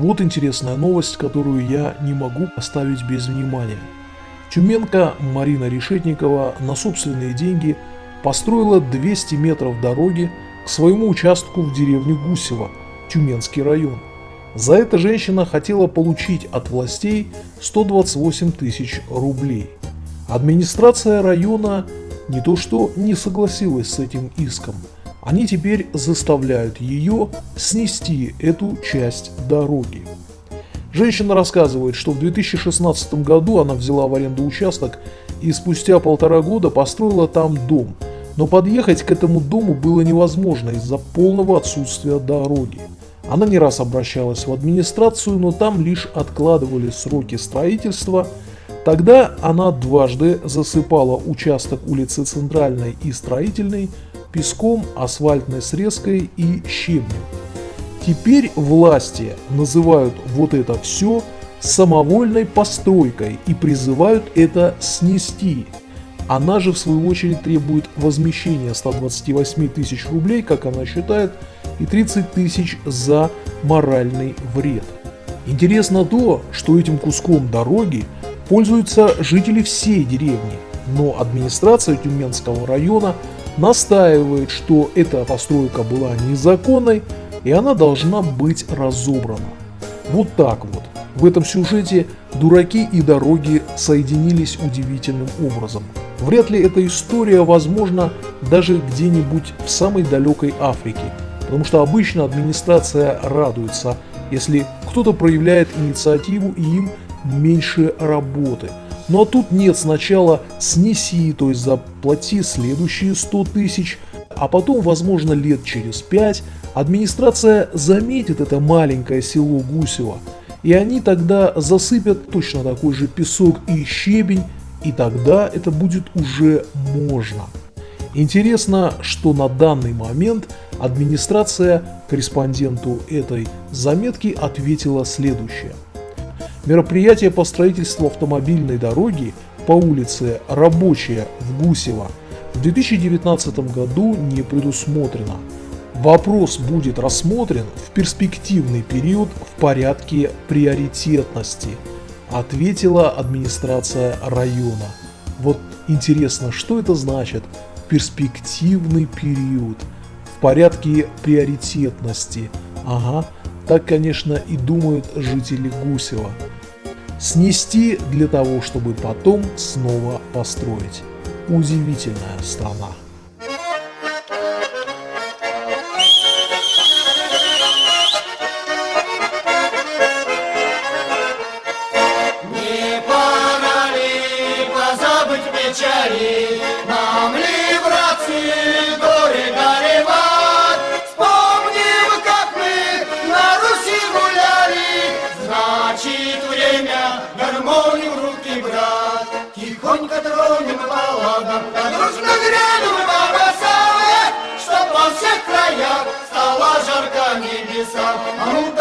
Вот интересная новость, которую я не могу оставить без внимания. Тюменка Марина Решетникова на собственные деньги построила 200 метров дороги к своему участку в деревне Гусево, Тюменский район. За это женщина хотела получить от властей 128 тысяч рублей. Администрация района не то что не согласилась с этим иском, они теперь заставляют ее снести эту часть дороги. Женщина рассказывает, что в 2016 году она взяла в аренду участок и спустя полтора года построила там дом, но подъехать к этому дому было невозможно из-за полного отсутствия дороги. Она не раз обращалась в администрацию, но там лишь откладывали сроки строительства. Тогда она дважды засыпала участок улицы Центральной и Строительной песком, асфальтной срезкой и щебнем. Теперь власти называют вот это все самовольной постройкой и призывают это снести. Она же в свою очередь требует возмещения 128 тысяч рублей, как она считает, и 30 тысяч за моральный вред. Интересно то, что этим куском дороги пользуются жители всей деревни, но администрация Тюменского района настаивает, что эта постройка была незаконной и она должна быть разобрана. Вот так вот. В этом сюжете дураки и дороги соединились удивительным образом. Вряд ли эта история возможна даже где-нибудь в самой далекой Африке, потому что обычно администрация радуется, если кто-то проявляет инициативу и им меньше работы. Ну а тут нет, сначала снеси, то есть заплати следующие 100 тысяч, а потом, возможно, лет через 5 администрация заметит это маленькое село Гусево, и они тогда засыпят точно такой же песок и щебень, и тогда это будет уже можно. Интересно, что на данный момент администрация корреспонденту этой заметки ответила следующее. Мероприятие по строительству автомобильной дороги по улице Рабочая в Гусево в 2019 году не предусмотрено. Вопрос будет рассмотрен в перспективный период в порядке приоритетности, ответила администрация района. Вот интересно, что это значит перспективный период в порядке приоритетности. Ага, так, конечно, и думают жители Гусева. Снести для того, чтобы потом снова построить. Удивительная страна. нам Isa, Amita.